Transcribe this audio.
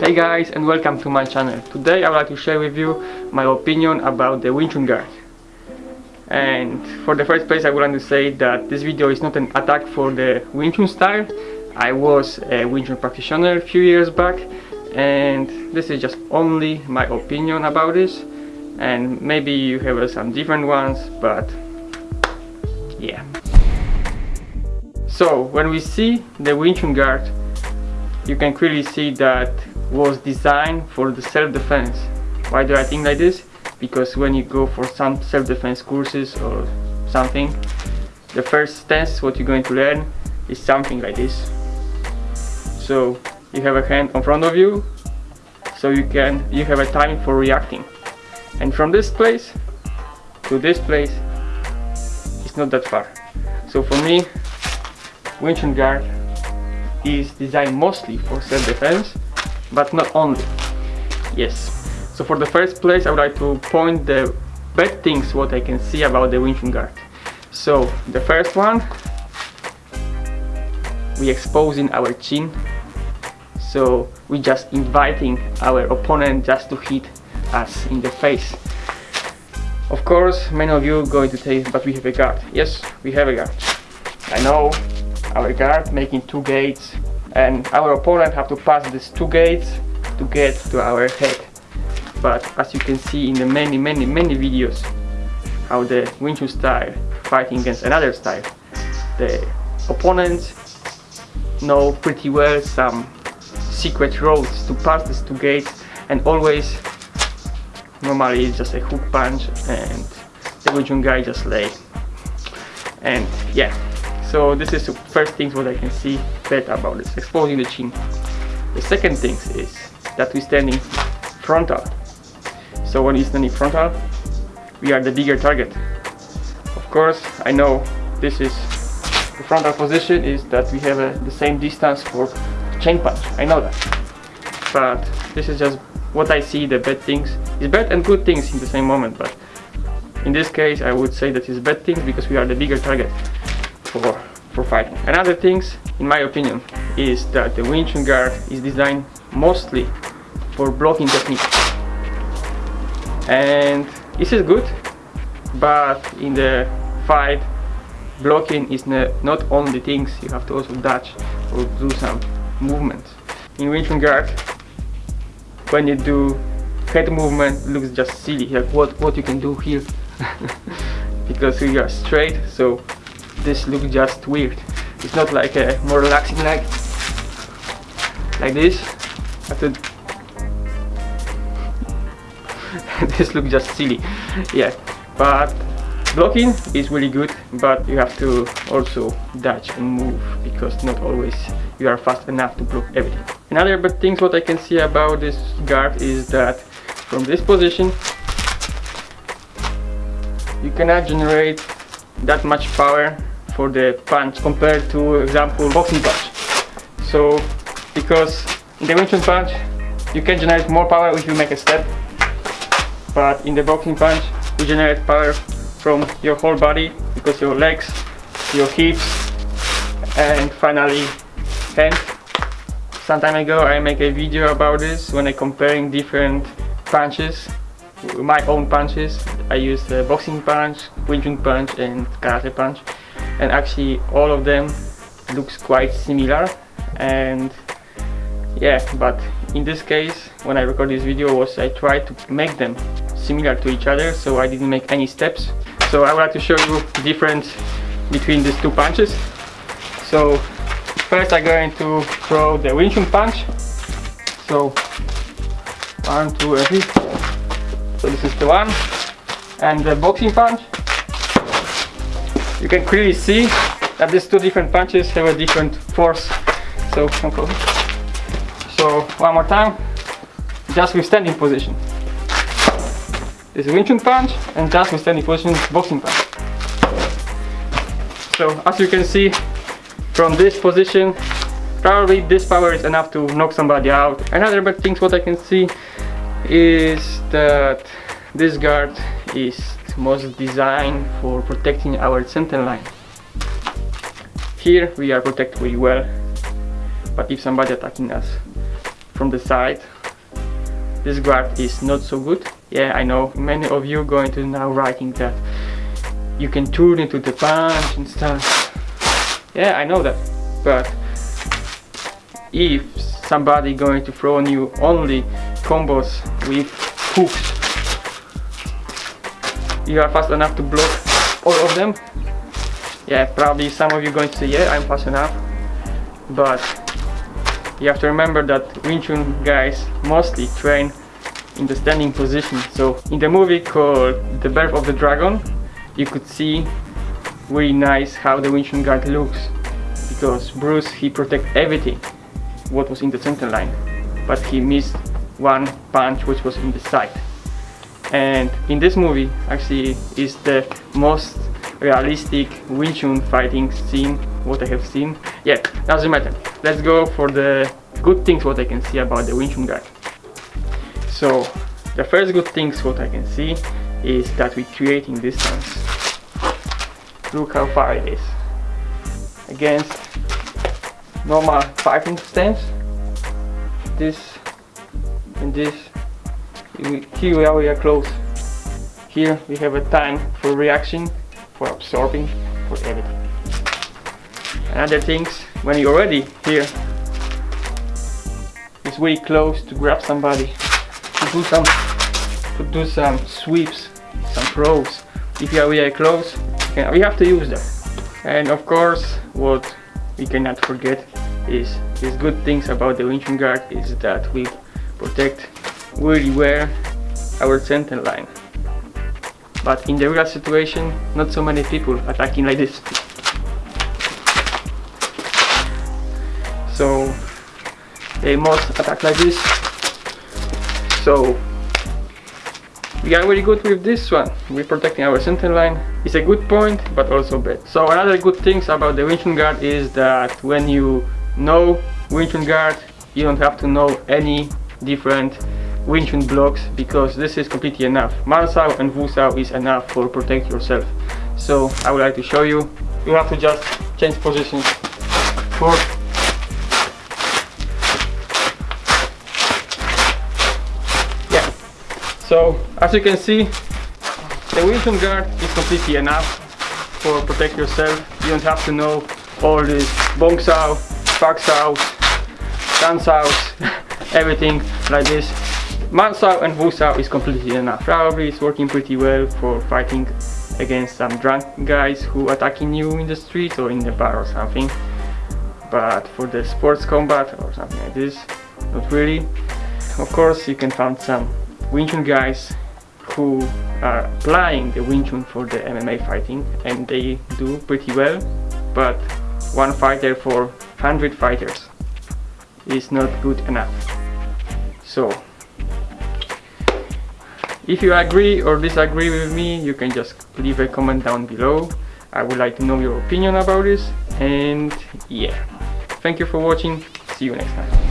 Hey guys and welcome to my channel. Today I would like to share with you my opinion about the Wing Chun guard. And for the first place I would like to say that this video is not an attack for the Wing Chun style. I was a Wing Chun practitioner a few years back and this is just only my opinion about this and maybe you have uh, some different ones but yeah. So when we see the Wing Chun guard you can clearly see that was designed for the self-defense. Why do I think like this? Because when you go for some self-defense courses or something, the first stance what you're going to learn is something like this. So you have a hand in front of you, so you can you have a time for reacting. And from this place to this place, it's not that far. So for me, Wing Chun guard is designed mostly for self-defense but not only. Yes. So for the first place I would like to point the bad things what I can see about the Wing Chun guard. So the first one we exposing our chin. So we just inviting our opponent just to hit us in the face. Of course many of you going to say but we have a guard. Yes we have a guard. I know our guard making two gates. And our opponent have to pass these two gates to get to our head. But as you can see in the many many many videos how the Wing Chun style fighting against another style the opponents know pretty well some secret roads to pass these two gates. And always normally it's just a hook punch and the Wing Chun guy just lay. And yeah so this is the first things what I can see bad about this, exposing the chin. The second thing is that we're standing frontal. So when we're standing frontal, we are the bigger target. Of course, I know this is the frontal position is that we have a, the same distance for chain punch. I know that. But this is just what I see the bad things. It's bad and good things in the same moment, but in this case I would say that it's bad things because we are the bigger target for, for fighting. Another things, in my opinion, is that the Wing Chun guard is designed mostly for blocking technique. And this is good, but in the fight, blocking is not only things, you have to also dodge or do some movement. In Wing Chun guard, when you do head movement, looks just silly, like what, what you can do here. because you are straight, so this looks just weird. It's not like a more relaxing like like this. I this looks just silly. Yeah. But blocking is really good but you have to also dodge and move because not always you are fast enough to block everything. Another bad things what I can see about this guard is that from this position you cannot generate that much power for the punch compared to example boxing punch so because in the Wing Chun punch you can generate more power if you make a step. But in the boxing punch you generate power from your whole body because your legs your hips and finally hands. Some time ago I make a video about this when I comparing different punches my own punches. I use the boxing punch, Wing Chun punch and karate punch and actually all of them looks quite similar. And yeah but in this case when I record this video was I tried to make them similar to each other so I didn't make any steps. So I would like to show you the difference between these two punches. So first I'm going to throw the Chun punch. So one two and three. So this is the one. And the boxing punch you can clearly see that these two different punches have a different force. So so one more time. Just with standing position. This is Wing Chun punch and just with standing position boxing punch. So as you can see from this position probably this power is enough to knock somebody out. Another bad things what I can see is that this guard is was designed for protecting our center line. Here we are protected very well, but if somebody attacking us from the side. This guard is not so good. Yeah, I know many of you going to now writing that you can turn into the punch and stuff. Yeah, I know that, but if somebody going to throw on you only combos with hooks, you are fast enough to block all of them. Yeah, probably some of you going to say, yeah, I'm fast enough, but you have to remember that Wing Chun guys mostly train in the standing position. So in the movie called The Birth of the Dragon, you could see really nice how the Wing Chun guard looks because Bruce he protect everything what was in the center line but he missed one punch which was in the side and in this movie actually is the most realistic Wing Chun fighting scene what I have seen. Yeah doesn't matter let's go for the good things what I can see about the Wing Chun guard so the first good things what I can see is that we're creating distance look how far it is. Against normal fighting stance. This and this here we are we are close. Here we have a time for reaction for absorbing for everything another things when you're ready here. It's really close to grab somebody to do some to do some sweeps some throws. If you are really close we have to use that and of course what we cannot forget is these good things about the Wing Chun guard is that we protect really well our center line. But in the real situation not so many people attacking like this. So they must attack like this. So we are very good with this one. We're protecting our center line. It's a good point but also bad. So another good things about the Wing guard is that when you know Wing guard you don't have to know any different Wing Chun blocks because this is completely enough. Man Sao and Wusao is enough for protect yourself. So I would like to show you. You have to just change positions for So as you can see, the Wing Chun guard is completely enough for protect yourself. You don't have to know all this Bong Sao, Dan Sao, everything like this. Man Sao and Wu Sao is completely enough. Probably it's working pretty well for fighting against some drunk guys who attacking you in the street or in the bar or something. But for the sports combat or something like this, not really. Of course you can find some Wing Chun guys who are applying the Wing Chun for the MMA fighting and they do pretty well but one fighter for 100 fighters is not good enough so if you agree or disagree with me you can just leave a comment down below. I would like to know your opinion about this and yeah. Thank you for watching. See you next time